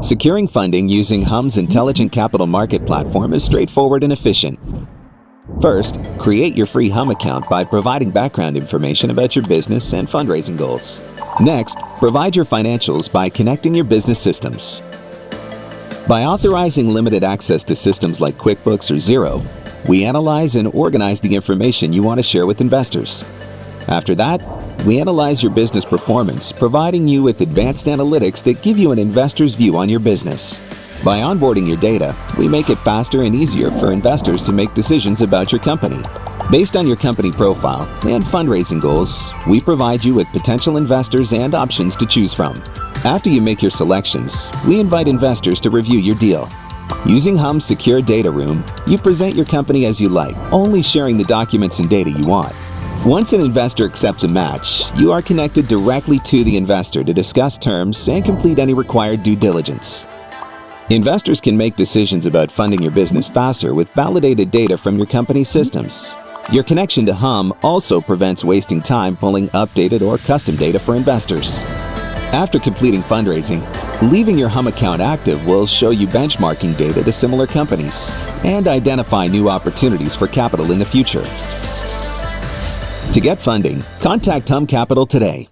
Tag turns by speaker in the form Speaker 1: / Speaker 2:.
Speaker 1: Securing funding using HUM's intelligent capital market platform is straightforward and efficient. First, create your free Hum account by providing background information about your business and fundraising goals. Next, provide your financials by connecting your business systems. By authorizing limited access to systems like QuickBooks or Xero, we analyze and organize the information you want to share with investors. After that, we analyze your business performance, providing you with advanced analytics that give you an investor's view on your business. By onboarding your data, we make it faster and easier for investors to make decisions about your company. Based on your company profile and fundraising goals, we provide you with potential investors and options to choose from. After you make your selections, we invite investors to review your deal. Using Hum's secure data room, you present your company as you like, only sharing the documents and data you want. Once an investor accepts a match, you are connected directly to the investor to discuss terms and complete any required due diligence. Investors can make decisions about funding your business faster with validated data from your company's systems. Your connection to Hum also prevents wasting time pulling updated or custom data for investors. After completing fundraising, leaving your Hum account active will show you benchmarking data to similar companies and identify new opportunities for capital in the future. To get funding, contact Hum Capital today.